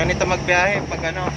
ganito magbiyahe pag ano